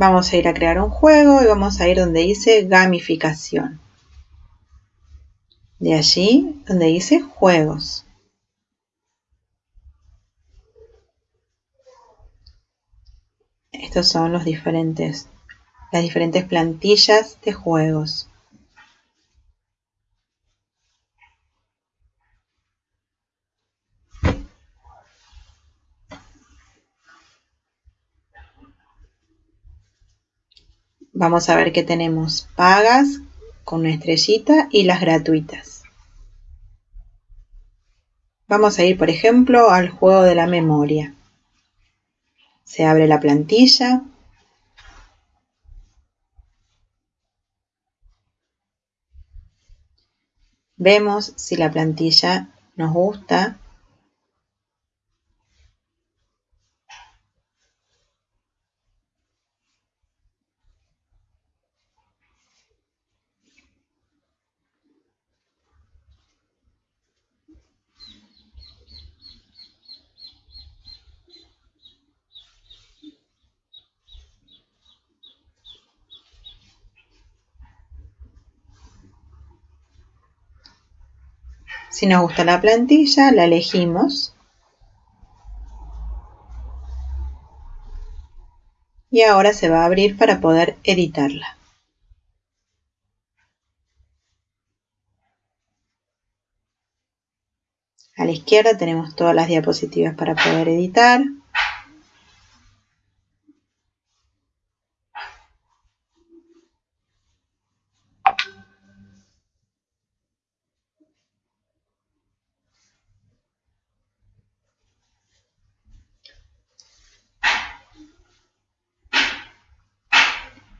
Vamos a ir a crear un juego y vamos a ir donde dice gamificación. De allí donde dice juegos. Estos son los diferentes, las diferentes plantillas de juegos. Vamos a ver que tenemos pagas con una estrellita y las gratuitas. Vamos a ir, por ejemplo, al juego de la memoria. Se abre la plantilla. Vemos si la plantilla nos gusta Si nos gusta la plantilla, la elegimos. Y ahora se va a abrir para poder editarla. A la izquierda tenemos todas las diapositivas para poder editar.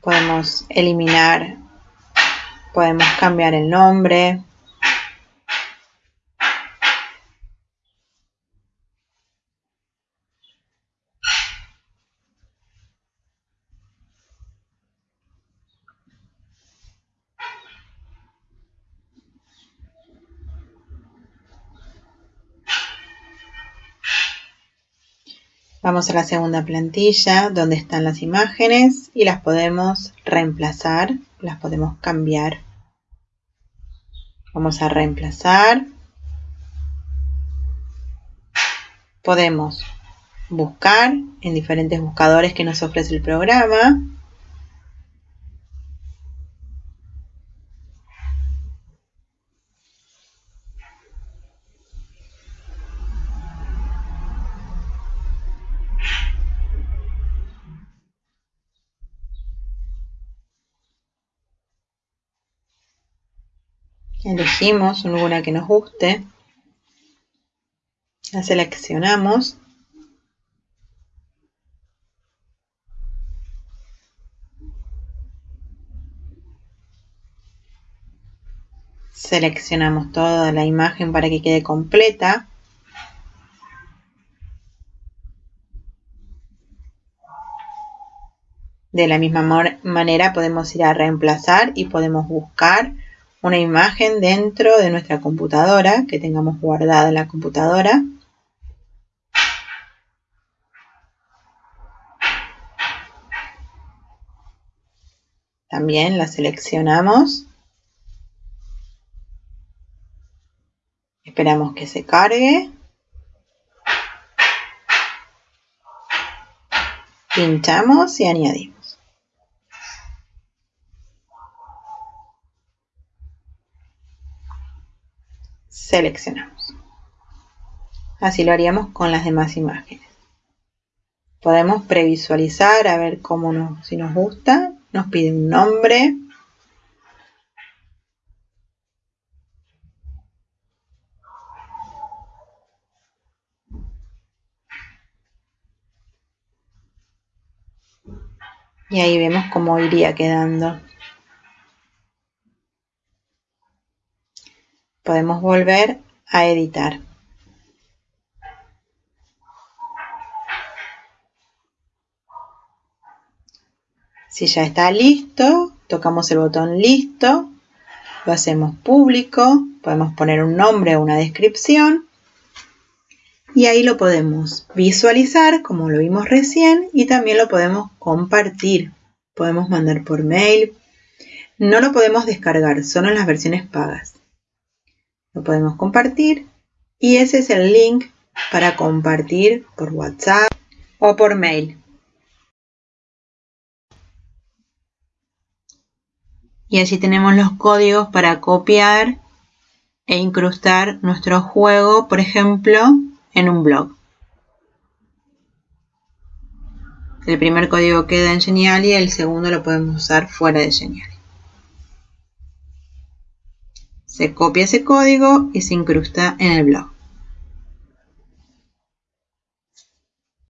Podemos eliminar, podemos cambiar el nombre. Vamos a la segunda plantilla donde están las imágenes y las podemos reemplazar, las podemos cambiar. Vamos a reemplazar. Podemos buscar en diferentes buscadores que nos ofrece el programa. Elegimos una que nos guste, la seleccionamos. Seleccionamos toda la imagen para que quede completa. De la misma manera podemos ir a reemplazar y podemos buscar una imagen dentro de nuestra computadora que tengamos guardada en la computadora. También la seleccionamos. Esperamos que se cargue. Pinchamos y añadimos. Seleccionamos. Así lo haríamos con las demás imágenes. Podemos previsualizar a ver cómo nos, si nos gusta. Nos pide un nombre. Y ahí vemos cómo iría quedando. Podemos volver a editar. Si ya está listo, tocamos el botón listo, lo hacemos público, podemos poner un nombre o una descripción y ahí lo podemos visualizar como lo vimos recién y también lo podemos compartir podemos mandar por mail. No lo podemos descargar, solo en las versiones pagas. Lo podemos compartir y ese es el link para compartir por WhatsApp o por mail. Y así tenemos los códigos para copiar e incrustar nuestro juego, por ejemplo, en un blog. El primer código queda en Genial y el segundo lo podemos usar fuera de Genial. Se copia ese código y se incrusta en el blog.